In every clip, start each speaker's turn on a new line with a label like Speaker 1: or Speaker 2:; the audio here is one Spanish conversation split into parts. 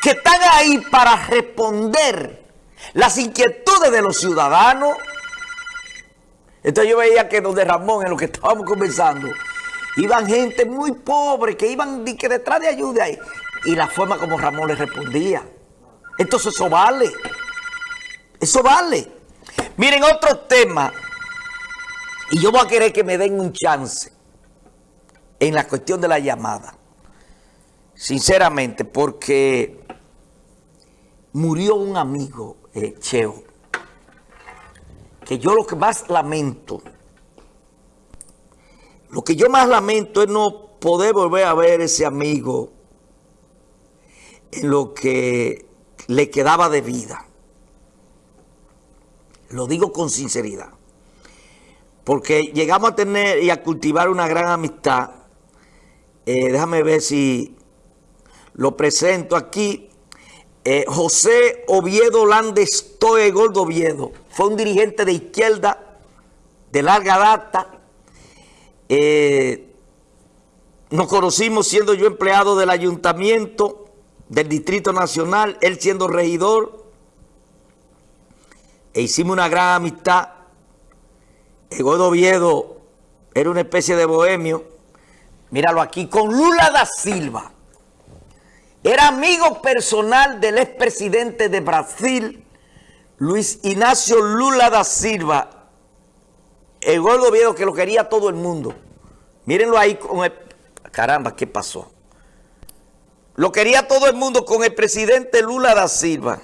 Speaker 1: que están ahí para responder las inquietudes de los ciudadanos. Entonces yo veía que donde Ramón, en lo que estábamos conversando, iban gente muy pobre, que iban que detrás de ayuda ahí. Y la forma como Ramón le respondía. Entonces eso vale. Eso vale. Miren, otro tema. Y yo voy a querer que me den un chance en la cuestión de la llamada. Sinceramente, porque murió un amigo, eh, Cheo, que yo lo que más lamento, lo que yo más lamento es no poder volver a ver ese amigo en lo que le quedaba de vida. Lo digo con sinceridad. Porque llegamos a tener y a cultivar una gran amistad. Eh, déjame ver si lo presento aquí. Eh, José Oviedo Landestoe Gordo Oviedo. Fue un dirigente de izquierda de larga data. Eh, nos conocimos siendo yo empleado del ayuntamiento del Distrito Nacional, él siendo regidor. E hicimos una gran amistad. El Gordo Oviedo era una especie de bohemio. Míralo aquí, con Lula da Silva. Era amigo personal del expresidente de Brasil, Luis Ignacio Lula da Silva. El gordo viejo que lo quería todo el mundo. Mírenlo ahí con el... Caramba, ¿qué pasó? Lo quería todo el mundo con el presidente Lula da Silva.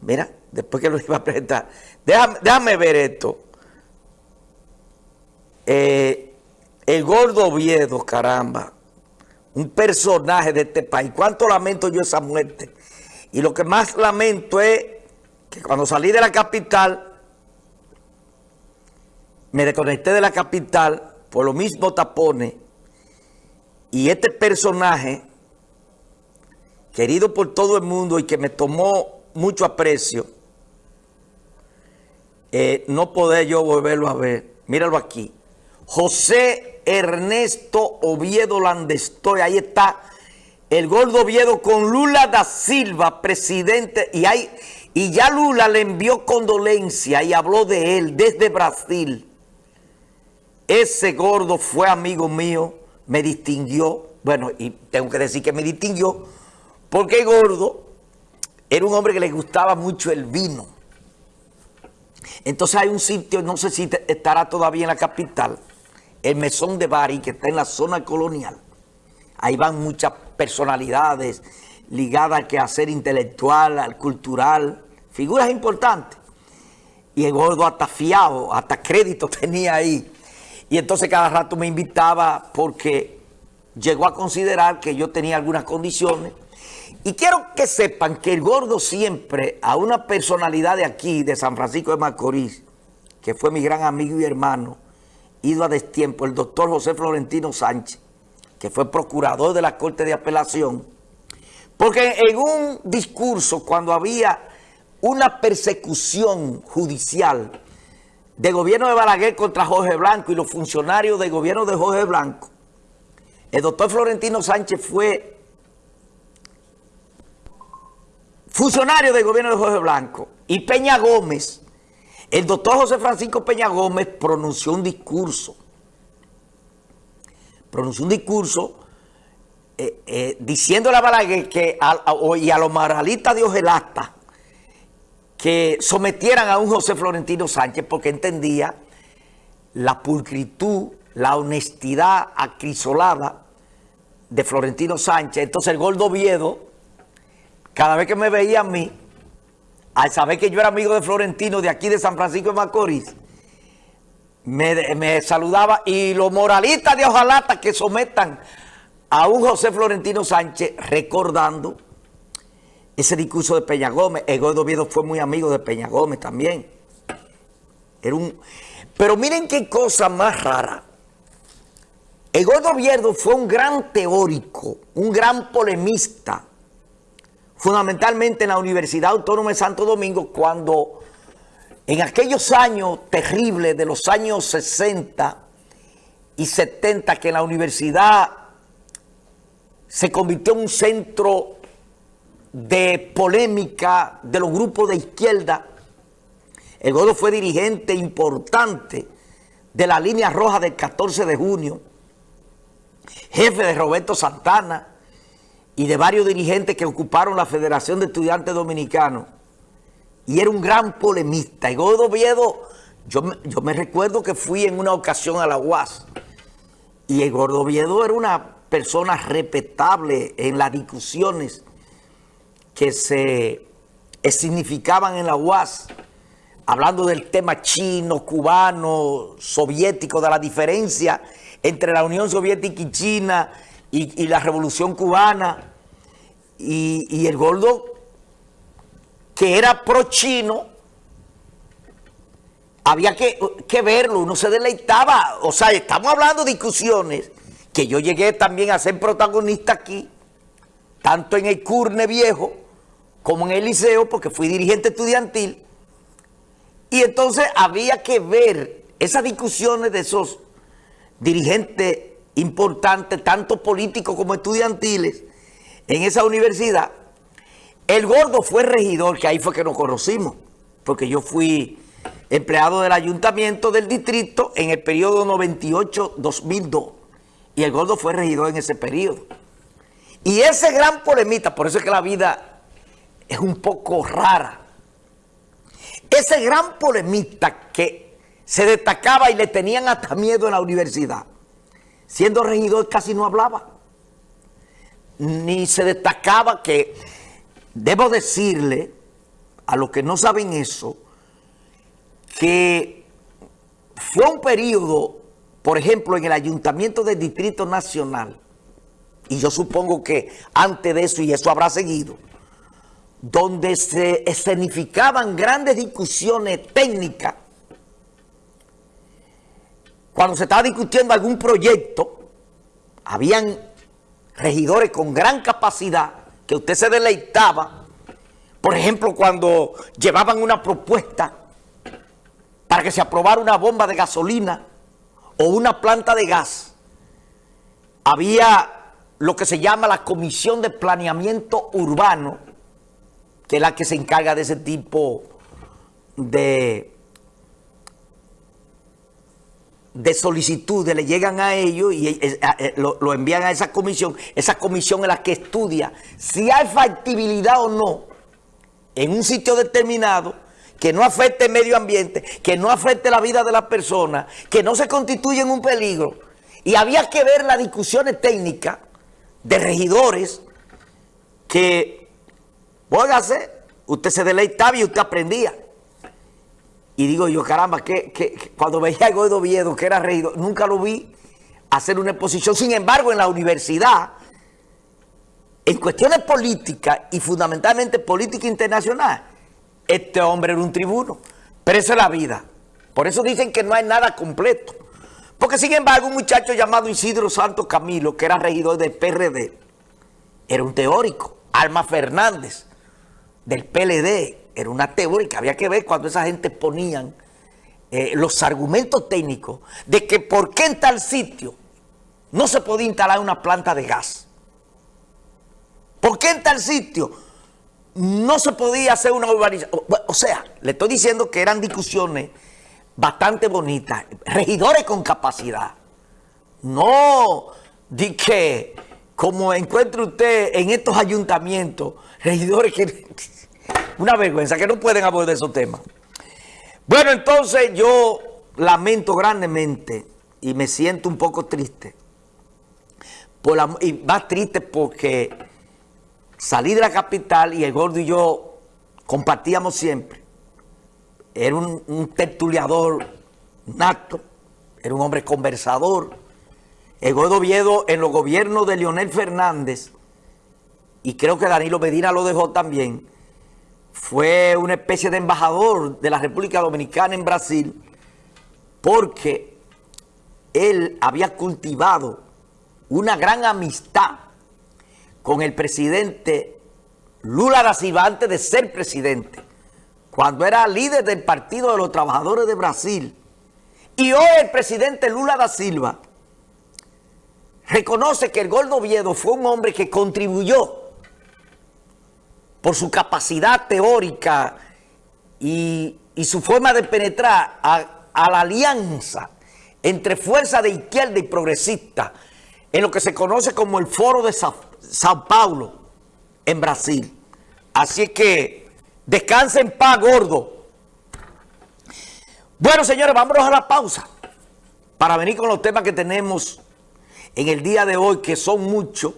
Speaker 1: Mira, después que lo iba a presentar. Déjame, ver esto. Eh, el gordo Oviedo, caramba, un personaje de este país. ¿Cuánto lamento yo esa muerte? Y lo que más lamento es que cuando salí de la capital, me desconecté de la capital por lo mismo tapones, y este personaje, querido por todo el mundo y que me tomó mucho aprecio, eh, no poder yo volverlo a ver. Míralo aquí. José Ernesto Oviedo Landestoy. Ahí está el gordo Oviedo con Lula da Silva, presidente. Y, hay, y ya Lula le envió condolencia y habló de él desde Brasil. Ese gordo fue amigo mío, me distinguió. Bueno, y tengo que decir que me distinguió porque gordo era un hombre que le gustaba mucho el vino. Entonces hay un sitio, no sé si estará todavía en la capital, el Mesón de Bari, que está en la zona colonial. Ahí van muchas personalidades ligadas al quehacer intelectual, al cultural, figuras importantes. Y el gordo hasta fiado, hasta crédito tenía ahí. Y entonces cada rato me invitaba porque llegó a considerar que yo tenía algunas condiciones. Y quiero que sepan que el gordo siempre, a una personalidad de aquí, de San Francisco de Macorís, que fue mi gran amigo y hermano, ido a destiempo, el doctor José Florentino Sánchez, que fue procurador de la Corte de Apelación, porque en un discurso, cuando había una persecución judicial de gobierno de Balaguer contra Jorge Blanco y los funcionarios del gobierno de Jorge Blanco, el doctor Florentino Sánchez fue funcionario del gobierno de Jorge Blanco y Peña Gómez el doctor José Francisco Peña Gómez pronunció un discurso, pronunció un discurso eh, eh, diciéndole a Balaguer que y a los moralistas de Ojelasta que sometieran a un José Florentino Sánchez porque entendía la pulcritud, la honestidad acrisolada de Florentino Sánchez. Entonces el Gordo Viedo, cada vez que me veía a mí, al saber que yo era amigo de Florentino de aquí de San Francisco de Macorís, me, saludaba y los moralistas de Ojalata que sometan a un José Florentino Sánchez recordando ese discurso de Peña Gómez. El Gordo Viedo fue muy amigo de Peña Gómez también. Era un... Pero miren qué cosa más rara. El Gordo Viedo fue un gran teórico, un gran polemista, fundamentalmente en la Universidad Autónoma de Santo Domingo, cuando en aquellos años terribles de los años 60 y 70, que la universidad se convirtió en un centro de polémica de los grupos de izquierda. El Gordo fue dirigente importante de la línea roja del 14 de junio, jefe de Roberto Santana y de varios dirigentes que ocuparon la Federación de Estudiantes Dominicanos. Y era un gran polemista. Y Gordo Viedo, yo, yo me recuerdo que fui en una ocasión a la UAS y el Gordo era una persona respetable en las discusiones que se significaban en la UAS, hablando del tema chino, cubano, soviético, de la diferencia entre la Unión Soviética y China y, la Revolución Cubana, y, el gordo que era pro-chino, había que, que, verlo, uno se deleitaba, o sea, estamos hablando de discusiones que yo llegué también a ser protagonista aquí, tanto en el Curne Viejo, como en el liceo, porque fui dirigente estudiantil, y entonces había que ver esas discusiones de esos dirigentes importantes, tanto políticos como estudiantiles, en esa universidad. El gordo fue regidor, que ahí fue que nos conocimos, porque yo fui empleado del ayuntamiento del distrito en el periodo 98-2002, y el gordo fue regidor en ese periodo. Y ese gran polemista, por eso es que la vida es un poco rara. Ese gran polemista que se destacaba y le tenían hasta miedo en la universidad, siendo regidor casi no hablaba. Ni se destacaba que, debo decirle a los que no saben eso, que fue un periodo, por ejemplo, en el Ayuntamiento del Distrito Nacional, y yo supongo que antes de eso, y eso habrá seguido, donde se escenificaban grandes discusiones técnicas, cuando se estaba discutiendo algún proyecto, habían regidores con gran capacidad que usted se deleitaba, por ejemplo, cuando llevaban una propuesta para que se aprobara una bomba de gasolina o una planta de gas, había lo que se llama la Comisión de Planeamiento Urbano, que es la que se encarga de ese tipo de, de solicitudes, le llegan a ellos y eh, lo, envían a esa comisión. Esa comisión es la que estudia si hay factibilidad o no en un sitio determinado que no afecte el medio ambiente, que no afecte la vida de las personas, que no se constituye en un peligro. Y había que ver las discusiones técnicas de regidores que Póngase, usted se deleitaba y usted aprendía. Y digo yo, caramba, que, cuando veía a Godo Viedo, que era regidor, nunca lo vi hacer una exposición. Sin embargo, en la universidad, en cuestiones políticas y fundamentalmente política internacional, este hombre era un tribuno. Pero eso es la vida. Por eso dicen que no hay nada completo. Porque sin embargo, un muchacho llamado Isidro Santos Camilo, que era regidor del PRD, era un teórico. Alma Fernández, del PLD, era una teoría que había que ver cuando esa gente ponían eh, los argumentos técnicos de que por qué en tal sitio no se podía instalar una planta de gas. ¿Por qué en tal sitio no se podía hacer una urbanización? O sea, le estoy diciendo que eran discusiones bastante bonitas, regidores con capacidad. No di que, como encuentre usted en estos ayuntamientos, regidores que una vergüenza que no pueden abordar esos temas. Bueno, entonces yo lamento grandemente y me siento un poco triste. Y más triste porque salí de la capital y el gordo y yo compartíamos siempre. Era un, un tertuliador nato, era un hombre conversador. El gordo Viedo en los gobiernos de Leonel Fernández, y creo que Danilo Medina lo dejó también, fue una especie de embajador de la República Dominicana en Brasil porque él había cultivado una gran amistad con el presidente Lula da Silva antes de ser presidente, cuando era líder del Partido de los Trabajadores de Brasil. Y hoy el presidente Lula da Silva reconoce que el Gordo Oviedo fue un hombre que contribuyó por su capacidad teórica y, y su forma de penetrar a, la alianza entre fuerza de izquierda y progresista en lo que se conoce como el Foro de Sao, Paulo en Brasil. Así es que descanse en paz, gordo. Bueno, señores, vámonos a la pausa para venir con los temas que tenemos en el día de hoy, que son muchos,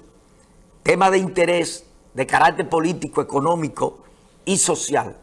Speaker 1: temas de interés, de carácter político, económico y social.